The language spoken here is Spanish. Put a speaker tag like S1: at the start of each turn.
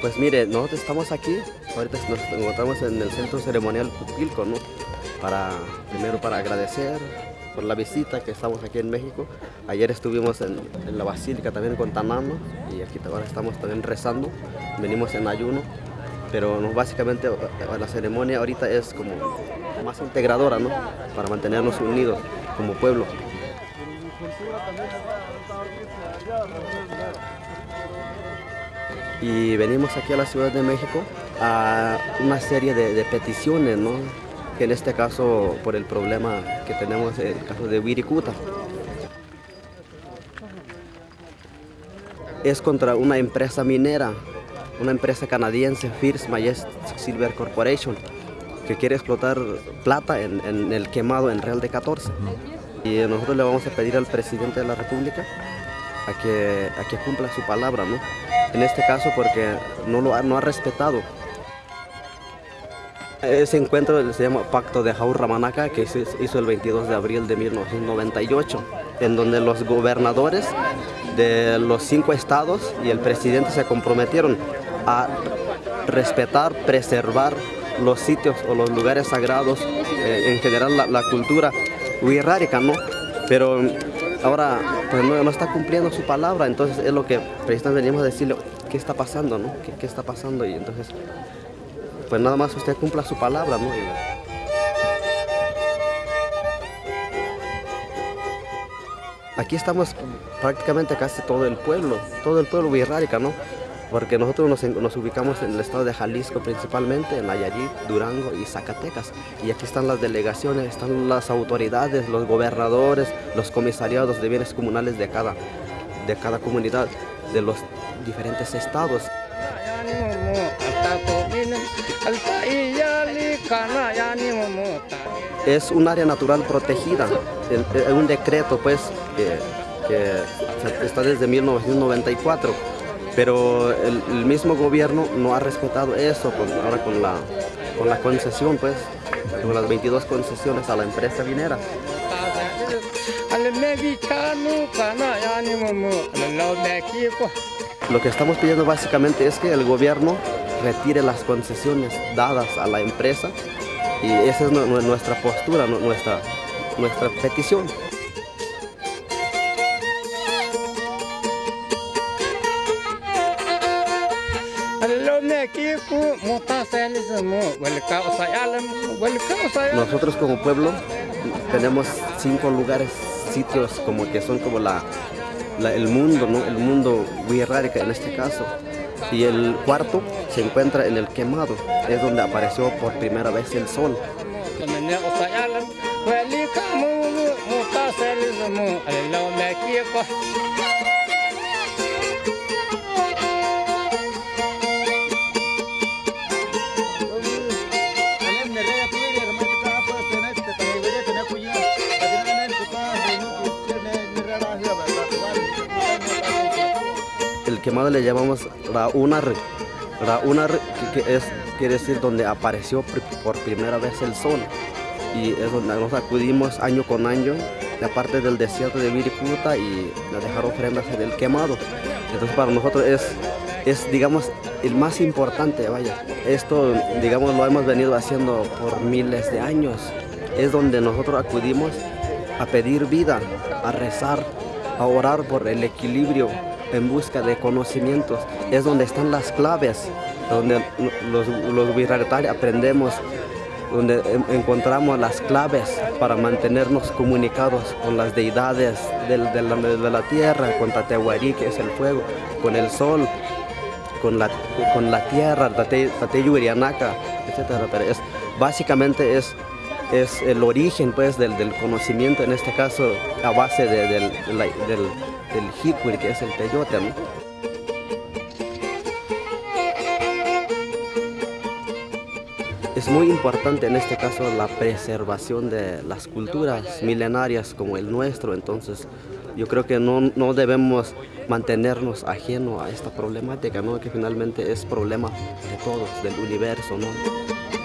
S1: Pues mire, nosotros estamos aquí, ahorita nos encontramos en el centro ceremonial Pupilco, ¿no? Primero para agradecer por la visita que estamos aquí en México. Ayer estuvimos en, la basílica también con Tanano y aquí ahora estamos también rezando, venimos en ayuno, pero básicamente la ceremonia ahorita es como más integradora, ¿no? Para mantenernos unidos como pueblo. y venimos aquí a la Ciudad de México a una serie de, peticiones, ¿no? que en este caso por el problema que tenemos, el caso de Wirikuta. Es contra una empresa minera, una empresa canadiense, First Majestic Silver Corporation, que quiere explotar plata en, en el quemado en Real de 14. Y nosotros le vamos a pedir al presidente de la República a que, a que cumpla su palabra, ¿no? En este caso porque no lo ha, no ha respetado. Ese encuentro se llama Pacto de Jaur Ramanaca, que se hizo el 22 de abril de 1998, en donde los gobernadores de los cinco estados y el presidente se comprometieron a respetar, preservar los sitios o los lugares sagrados, eh, en general la, la cultura wixárika, ¿no? Pero ahora pues no, está cumpliendo su palabra, entonces es lo que precisamente venimos a decirle, ¿qué está pasando, no? ¿Qué, está pasando? Y entonces, pues nada más usted cumpla su palabra, ¿no? Aquí estamos prácticamente casi todo el pueblo, todo el pueblo virrárica, ¿no? porque nosotros nos, ubicamos en el estado de Jalisco principalmente, en Nayarit, Durango y Zacatecas. Y aquí están las delegaciones, están las autoridades, los gobernadores, los comisariados de bienes comunales de cada, de cada comunidad, de los diferentes estados. Es un área natural protegida, es un decreto pues que, que está desde 1994 pero el, mismo gobierno no ha respetado eso ahora con la, con la concesión, pues, con las 22 concesiones a la empresa minera. Lo que estamos pidiendo básicamente es que el gobierno retire las concesiones dadas a la empresa y esa es nuestra postura, nuestra, nuestra petición. Nosotros como pueblo tenemos cinco lugares, sitios como que son como la, el mundo, ¿no? el mundo wixárika en este caso. Y el cuarto se encuentra en el quemado, es donde apareció por primera vez el sol. quemado le llamamos Raunar que, es, quiere decir donde apareció por primera vez el sol. Y es donde nos acudimos año con año, aparte del desierto de Viriputa y dejar ofrendas en el quemado. Entonces para nosotros es, es digamos, el más importante, vaya. Esto, digamos, lo hemos venido haciendo por miles de años. Es donde nosotros acudimos a pedir vida, a rezar, a orar por el equilibrio en busca de conocimientos. Es donde están las claves, donde los, los aprendemos, donde encontramos las claves para mantenernos comunicados con las deidades de, la, tierra, con Tatehuarí, que es el fuego, con el sol, con la, con la tierra, Tate, Urianaca, etc. Pero es, básicamente es es el origen pues del, conocimiento, en este caso a base del, del, que es el peyote. Es muy importante en este caso la preservación de las culturas milenarias como el nuestro, entonces yo creo que no, no debemos mantenernos ajeno a esta problemática, ¿no? que finalmente es problema de todos, del universo. ¿no?